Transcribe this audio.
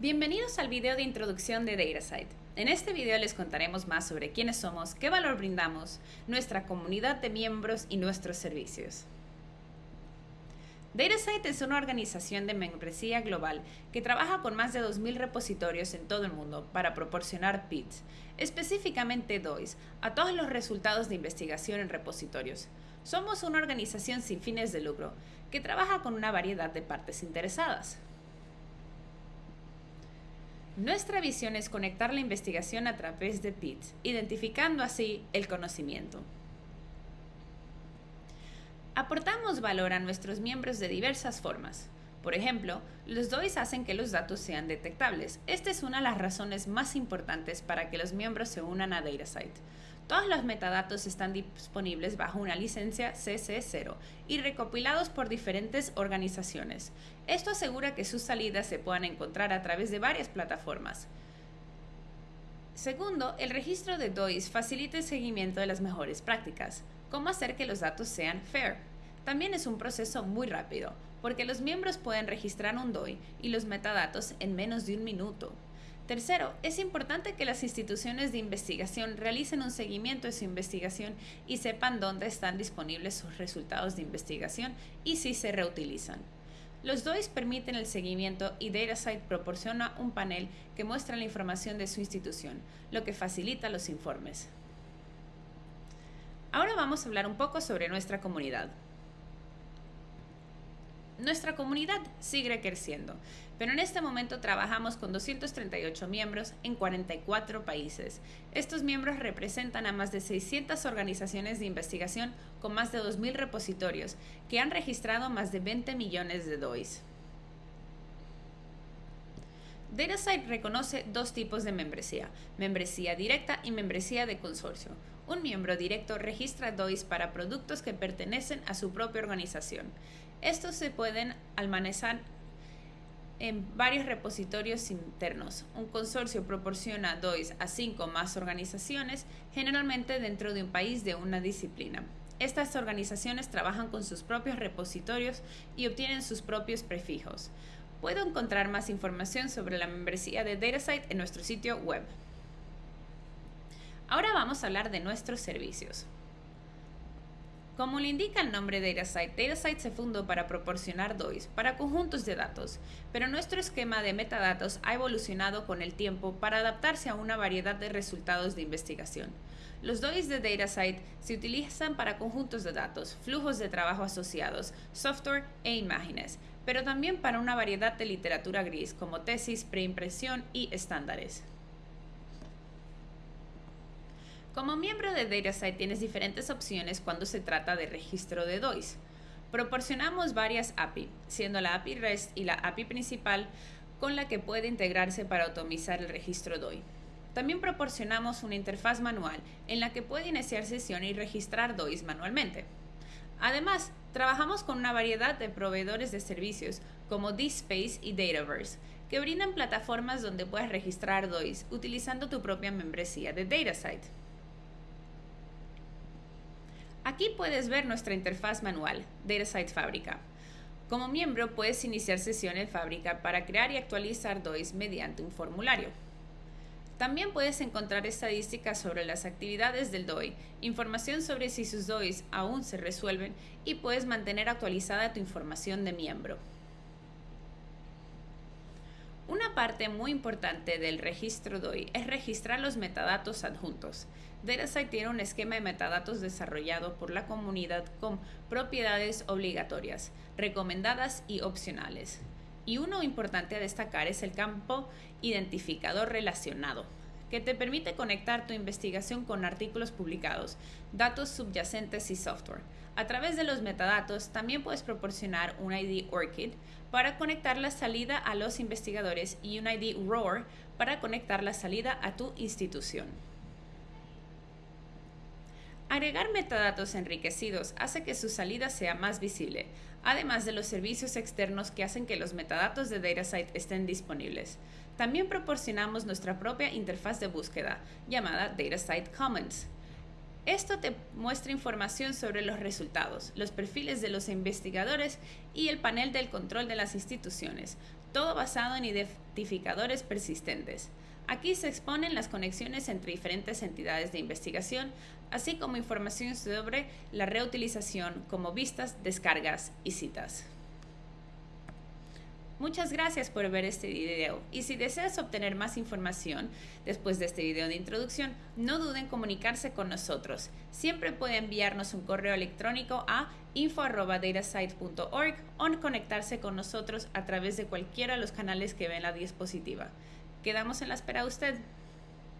Bienvenidos al video de introducción de DataSite. En este video les contaremos más sobre quiénes somos, qué valor brindamos, nuestra comunidad de miembros y nuestros servicios. DataSite es una organización de membresía global que trabaja con más de 2.000 repositorios en todo el mundo para proporcionar PITs, específicamente DOIs, a todos los resultados de investigación en repositorios. Somos una organización sin fines de lucro que trabaja con una variedad de partes interesadas. Nuestra visión es conectar la investigación a través de PITs, identificando así el conocimiento. Aportamos valor a nuestros miembros de diversas formas. Por ejemplo, los DOIs hacen que los datos sean detectables. Esta es una de las razones más importantes para que los miembros se unan a DataSite. Todos los metadatos están disponibles bajo una licencia CC0 y recopilados por diferentes organizaciones. Esto asegura que sus salidas se puedan encontrar a través de varias plataformas. Segundo, el registro de DOIs facilita el seguimiento de las mejores prácticas. ¿Cómo hacer que los datos sean fair? También es un proceso muy rápido, porque los miembros pueden registrar un DOI y los metadatos en menos de un minuto. Tercero, es importante que las instituciones de investigación realicen un seguimiento de su investigación y sepan dónde están disponibles sus resultados de investigación y si se reutilizan. Los DOIs permiten el seguimiento y DataSite proporciona un panel que muestra la información de su institución, lo que facilita los informes. Ahora vamos a hablar un poco sobre nuestra comunidad. Nuestra comunidad sigue creciendo, pero en este momento trabajamos con 238 miembros en 44 países. Estos miembros representan a más de 600 organizaciones de investigación con más de 2.000 repositorios que han registrado más de 20 millones de DOIs. DataSite reconoce dos tipos de membresía, membresía directa y membresía de consorcio. Un miembro directo registra DOIs para productos que pertenecen a su propia organización. Estos se pueden almacenar en varios repositorios internos. Un consorcio proporciona DOIs a cinco más organizaciones, generalmente dentro de un país de una disciplina. Estas organizaciones trabajan con sus propios repositorios y obtienen sus propios prefijos. Puedo encontrar más información sobre la membresía de DataSite en nuestro sitio web. Ahora vamos a hablar de nuestros servicios. Como le indica el nombre DataSite, DataSite se fundó para proporcionar DOIs para conjuntos de datos, pero nuestro esquema de metadatos ha evolucionado con el tiempo para adaptarse a una variedad de resultados de investigación. Los DOIs de DataSite se utilizan para conjuntos de datos, flujos de trabajo asociados, software e imágenes, pero también para una variedad de literatura gris como tesis, preimpresión y estándares. Como miembro de DataSite tienes diferentes opciones cuando se trata de registro de DOIs. Proporcionamos varias API, siendo la API REST y la API principal con la que puede integrarse para automizar el registro DOI. También proporcionamos una interfaz manual en la que puede iniciar sesión y registrar DOIs manualmente. Además, trabajamos con una variedad de proveedores de servicios como DSpace y Dataverse, que brindan plataformas donde puedes registrar DOIs utilizando tu propia membresía de DataSite. Aquí puedes ver nuestra interfaz manual, DataSite Fábrica. Como miembro puedes iniciar sesión en Fábrica para crear y actualizar DOIs mediante un formulario. También puedes encontrar estadísticas sobre las actividades del DOI, información sobre si sus DOIs aún se resuelven y puedes mantener actualizada tu información de miembro. Una parte muy importante del registro DOI es registrar los metadatos adjuntos. DataSite tiene un esquema de metadatos desarrollado por la comunidad con propiedades obligatorias, recomendadas y opcionales. Y uno importante a destacar es el campo identificador relacionado, que te permite conectar tu investigación con artículos publicados, datos subyacentes y software. A través de los metadatos también puedes proporcionar un ID ORCID para conectar la salida a los investigadores y un ID ROAR para conectar la salida a tu institución. Agregar metadatos enriquecidos hace que su salida sea más visible, además de los servicios externos que hacen que los metadatos de DataSite estén disponibles. También proporcionamos nuestra propia interfaz de búsqueda, llamada DataSite Commons. Esto te muestra información sobre los resultados, los perfiles de los investigadores y el panel del control de las instituciones. todo basado en identificadores persistentes. Aquí se exponen las conexiones entre diferentes entidades de investigación, así como información sobre la reutilización como vistas, descargas y citas. Muchas gracias por ver este video y si deseas obtener más información después de este video de introducción, no duden en comunicarse con nosotros. Siempre puede enviarnos un correo electrónico a info.datasite.org o conectarse con nosotros a través de cualquiera de los canales que ve en la diapositiva. Quedamos en la espera de usted.